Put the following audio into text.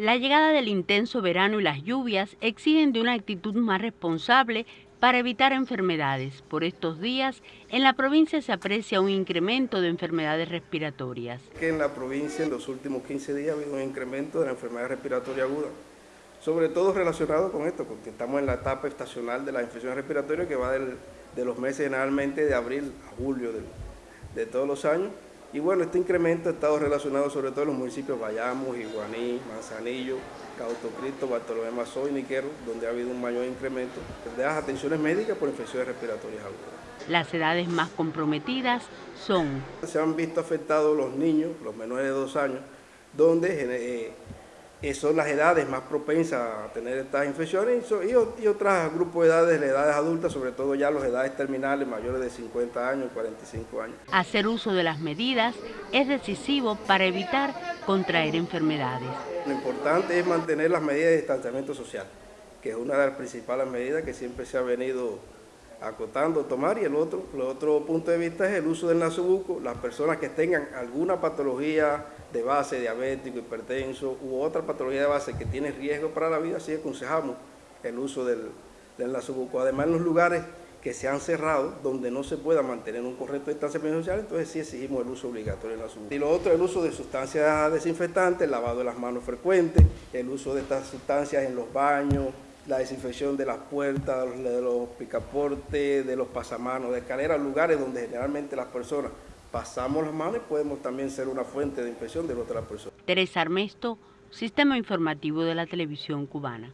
La llegada del intenso verano y las lluvias exigen de una actitud más responsable para evitar enfermedades. Por estos días, en la provincia se aprecia un incremento de enfermedades respiratorias. en la provincia en los últimos 15 días ha habido un incremento de la enfermedad respiratoria aguda, sobre todo relacionado con esto, porque estamos en la etapa estacional de la infección respiratoria que va de los meses generalmente de abril a julio de todos los años y bueno, este incremento ha estado relacionado sobre todo en los municipios Bayamo, Iguaní, Manzanillo, Cauto Cristo, Bartolomé Mazó y Niquero, donde ha habido un mayor incremento de las atenciones médicas por infecciones respiratorias agudas. Las edades más comprometidas son... Se han visto afectados los niños, los menores de dos años, donde eh, son las edades más propensas a tener estas infecciones y, otros grupos de edades, las edades adultas, sobre todo ya las edades terminales mayores de 50 años, 45 años. Hacer uso de las medidas es decisivo para evitar contraer enfermedades. Lo importante es mantener las medidas de distanciamiento social, que es una de las principales medidas que siempre se ha venido acotando, tomar y el otro, el otro punto de vista es el uso del nasobuco. Las personas que tengan alguna patología de base, diabético, hipertenso u otra patología de base que tiene riesgo para la vida, sí aconsejamos el uso del, del nasobuco. Además en los lugares que se han cerrado, donde no se pueda mantener un correcto distanciamiento social, entonces sí exigimos el uso obligatorio del nasobuco. Y lo otro, el uso de sustancias desinfectantes, el lavado de las manos frecuente, el uso de estas sustancias en los baños, la desinfección de las puertas, de los picaportes, de los pasamanos, de escaleras, lugares donde generalmente las personas pasamos las manos y podemos también ser una fuente de infección de otras personas. Teresa Armesto, Sistema Informativo de la Televisión Cubana.